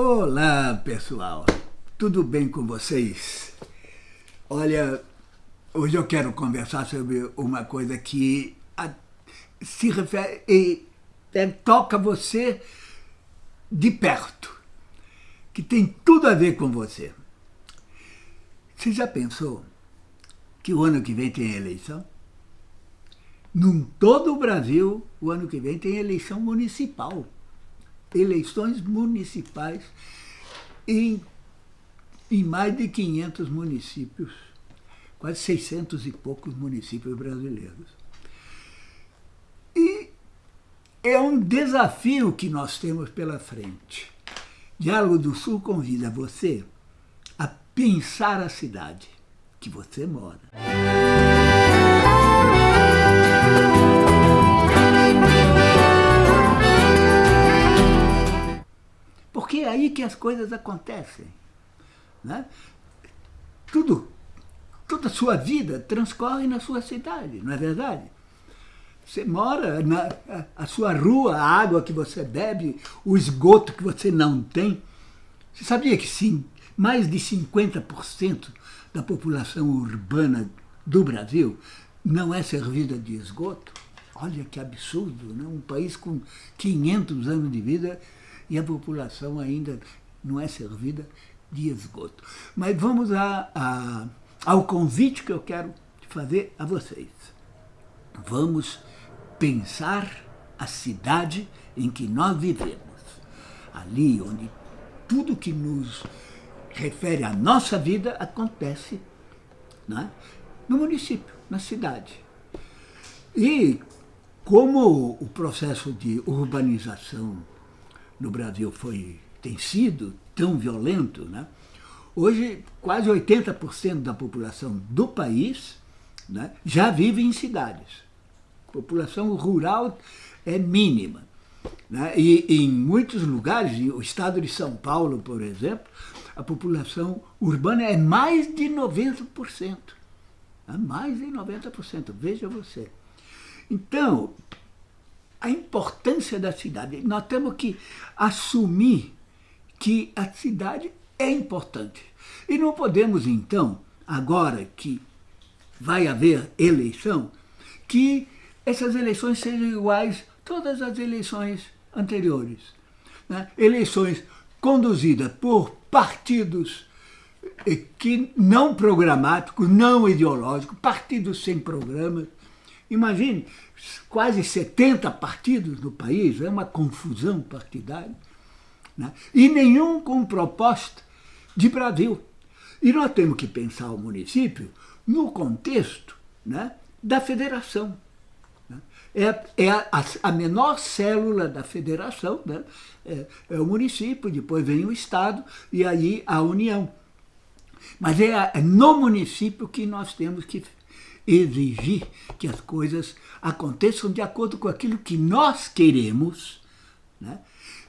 Olá, pessoal. Tudo bem com vocês? Olha, hoje eu quero conversar sobre uma coisa que se refere e é, toca você de perto, que tem tudo a ver com você. Você já pensou que o ano que vem tem eleição? Num todo o Brasil, o ano que vem tem eleição municipal eleições municipais em, em mais de 500 municípios, quase 600 e poucos municípios brasileiros. E é um desafio que nós temos pela frente. Diálogo do Sul convida você a pensar a cidade que você mora. Porque é aí que as coisas acontecem. Né? Tudo, toda a sua vida transcorre na sua cidade, não é verdade? Você mora na a sua rua, a água que você bebe, o esgoto que você não tem. Você sabia que sim, mais de 50% da população urbana do Brasil não é servida de esgoto? Olha que absurdo, né? um país com 500 anos de vida e a população ainda não é servida de esgoto. Mas vamos a, a, ao convite que eu quero fazer a vocês. Vamos pensar a cidade em que nós vivemos. Ali onde tudo que nos refere à nossa vida acontece né? no município, na cidade. E como o processo de urbanização no Brasil foi, tem sido tão violento, né? hoje quase 80% da população do país né, já vive em cidades. A população rural é mínima. Né? E em muitos lugares, o estado de São Paulo, por exemplo, a população urbana é mais de 90%. É mais de 90%, veja você. Então, a importância da cidade. Nós temos que assumir que a cidade é importante. E não podemos, então, agora que vai haver eleição, que essas eleições sejam iguais a todas as eleições anteriores. Né? Eleições conduzidas por partidos eh, que não programáticos, não ideológicos, partidos sem programas. Imagine, quase 70 partidos no país, é uma confusão partidária, né? e nenhum com proposta de Brasil. E nós temos que pensar o município no contexto né, da federação. Né? É, é a, a, menor célula da federação, né? é, é, o município, depois vem o Estado e aí a União. Mas é, é no município que nós temos que exigir que as coisas aconteçam de acordo com aquilo que nós queremos, né?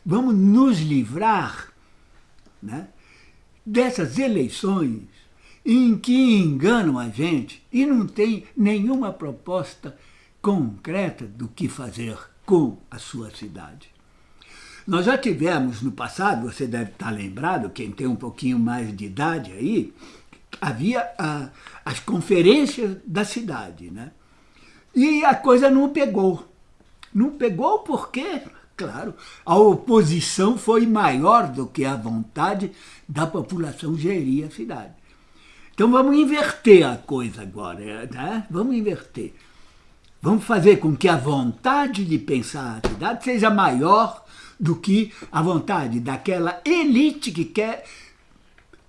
vamos nos livrar né, dessas eleições em que enganam a gente e não tem nenhuma proposta concreta do que fazer com a sua cidade. Nós já tivemos no passado, você deve estar lembrado, quem tem um pouquinho mais de idade aí, havia a, as conferências da cidade, né? E a coisa não pegou. Não pegou porque, claro, a oposição foi maior do que a vontade da população gerir a cidade. Então vamos inverter a coisa agora, né? Vamos inverter. Vamos fazer com que a vontade de pensar a cidade seja maior do que a vontade daquela elite que quer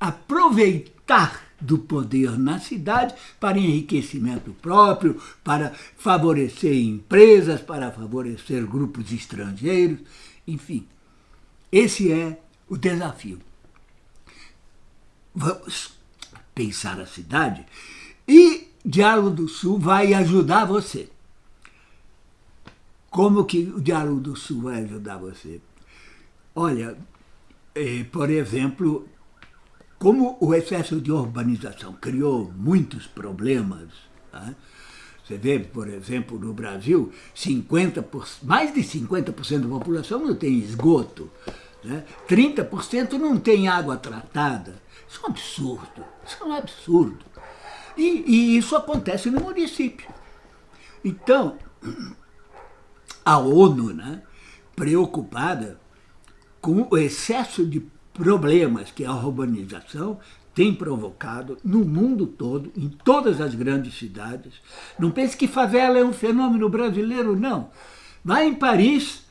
aproveitar do poder na cidade para enriquecimento próprio, para favorecer empresas, para favorecer grupos estrangeiros, enfim. Esse é o desafio. Vamos pensar a cidade e Diálogo do Sul vai ajudar você. Como que o Diálogo do Sul vai ajudar você? Olha, eh, por exemplo, como o excesso de urbanização criou muitos problemas, né? você vê, por exemplo, no Brasil, 50%, mais de 50% da população não tem esgoto. Né? 30% não tem água tratada. Isso é um absurdo. Isso é um absurdo. E, e isso acontece no município. Então, a ONU, né, preocupada com o excesso de problemas que a urbanização tem provocado no mundo todo, em todas as grandes cidades. Não pense que favela é um fenômeno brasileiro, não. Vai em Paris,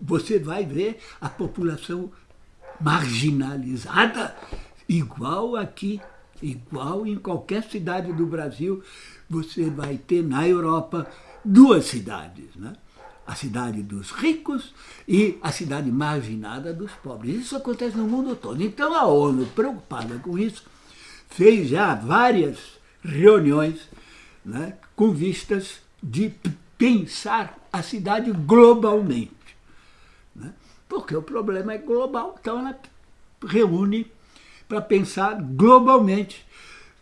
você vai ver a população marginalizada, igual aqui, igual em qualquer cidade do Brasil, você vai ter na Europa duas cidades, né? A cidade dos ricos e a cidade marginada dos pobres. Isso acontece no mundo todo. Então a ONU, preocupada com isso, fez já várias reuniões né, com vistas de pensar a cidade globalmente. Né? Porque o problema é global, então ela reúne para pensar globalmente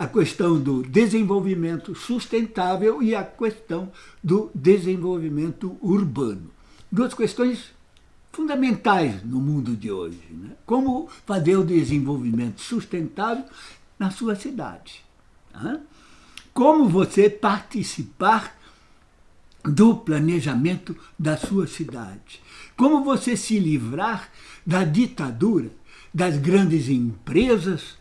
a questão do desenvolvimento sustentável e a questão do desenvolvimento urbano. Duas questões fundamentais no mundo de hoje. Né? Como fazer o desenvolvimento sustentável na sua cidade. Né? Como você participar do planejamento da sua cidade. Como você se livrar da ditadura das grandes empresas,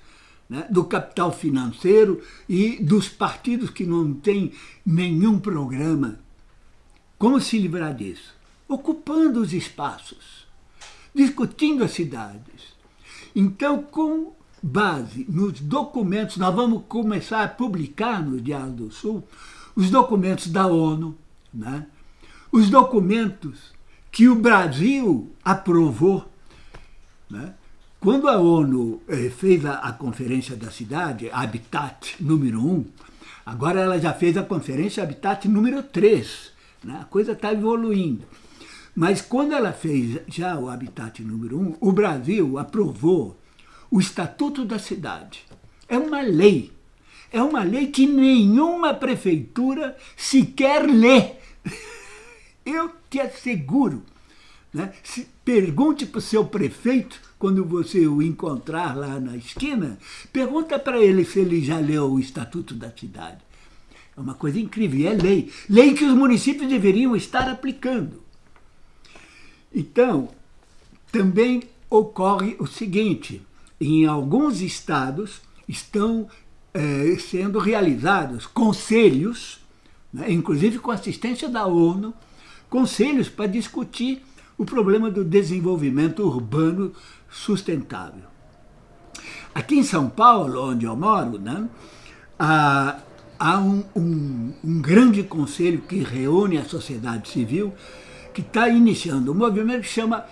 né, do capital financeiro e dos partidos que não têm nenhum programa. Como se livrar disso? Ocupando os espaços, discutindo as cidades. Então, com base nos documentos, nós vamos começar a publicar no Diário do Sul os documentos da ONU, né? os documentos que o Brasil aprovou, né? Quando a ONU eh, fez a, Conferência da Cidade, Habitat número 1, agora ela já fez a Conferência Habitat número 3. Né? A coisa está evoluindo. Mas quando ela fez já o Habitat número 1, o Brasil aprovou o Estatuto da Cidade. É uma lei. É uma lei que nenhuma prefeitura sequer lê. Eu te asseguro. Né? Se, pergunte para o seu prefeito quando você o encontrar lá na esquina, pergunta para ele se ele já leu o Estatuto da Cidade. É uma coisa incrível, é lei. Lei que os municípios deveriam estar aplicando. Então, também ocorre o seguinte, em alguns estados estão é, sendo realizados conselhos, né, inclusive com assistência da ONU, conselhos para discutir o problema do desenvolvimento urbano sustentável. Aqui em São Paulo, onde eu moro, né, há, há um, um, um grande conselho que reúne a sociedade civil que está iniciando um movimento que chama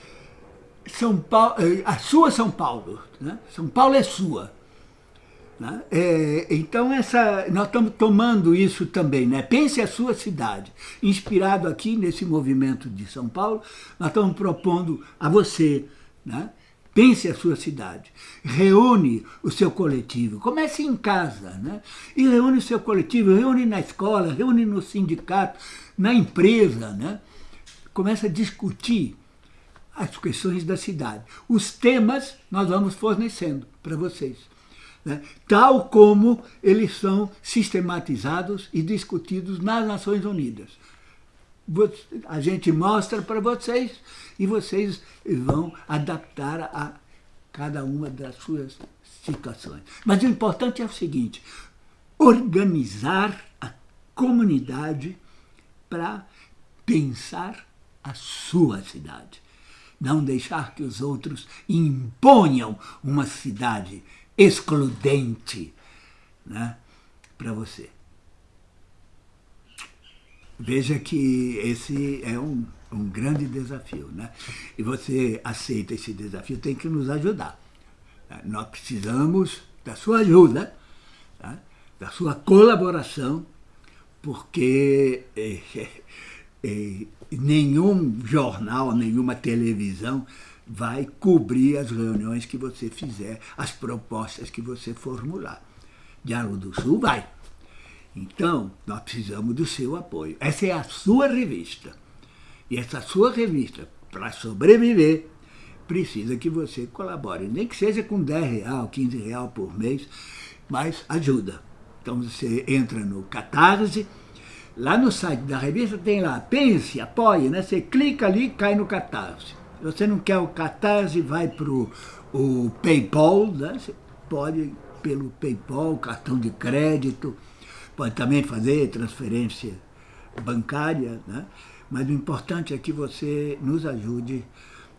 São Paulo, eh, a sua São Paulo. Né? São Paulo é sua. Né? É, então, essa, nós estamos tomando isso também. Né? Pense a sua cidade. Inspirado aqui nesse movimento de São Paulo, nós estamos propondo a você né? Pense a sua cidade, reúne o seu coletivo, comece em casa, né? e reúne o seu coletivo, reúne na escola, reúne no sindicato, na empresa, né? começa a discutir as questões da cidade. Os temas nós vamos fornecendo para vocês, né? tal como eles são sistematizados e discutidos nas Nações Unidas. A gente mostra para vocês e vocês vão adaptar a cada uma das suas situações. Mas o importante é o seguinte, organizar a comunidade para pensar a sua cidade. Não deixar que os outros imponham uma cidade excludente né, para você. Veja que esse é um, um grande desafio, né? E você aceita esse desafio, tem que nos ajudar. Nós precisamos da sua ajuda, tá? da sua colaboração, porque é, nenhum jornal, nenhuma televisão vai cobrir as reuniões que você fizer, as propostas que você formular. Diálogo do Sul vai. Então, nós precisamos do seu apoio. Essa é a sua revista. E essa sua revista, para sobreviver, precisa que você colabore, nem que seja com 10 real, 15 real por mês, mas ajuda. Então você entra no Catarse, lá no site da revista tem lá, pense, apoie, né? Você clica ali cai no Catarse. Se você não quer o Catarse, vai para o PayPal, né? Você pode pelo PayPal, cartão de crédito, pode também fazer transferência bancária, né? mas o importante é que você nos ajude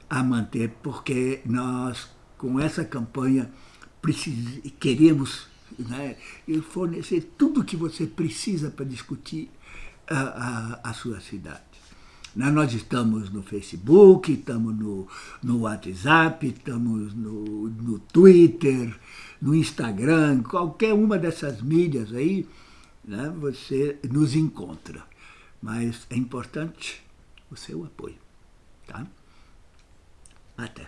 a manter, porque nós, com essa campanha, precis... queremos né, fornecer tudo o que você precisa para discutir a, a, a sua cidade. Né, nós estamos no Facebook, estamos no, no WhatsApp, estamos no, no Twitter, no Instagram, qualquer uma dessas mídias aí, né, você nos encontra. Mas é importante o seu apoio. Tá? Até.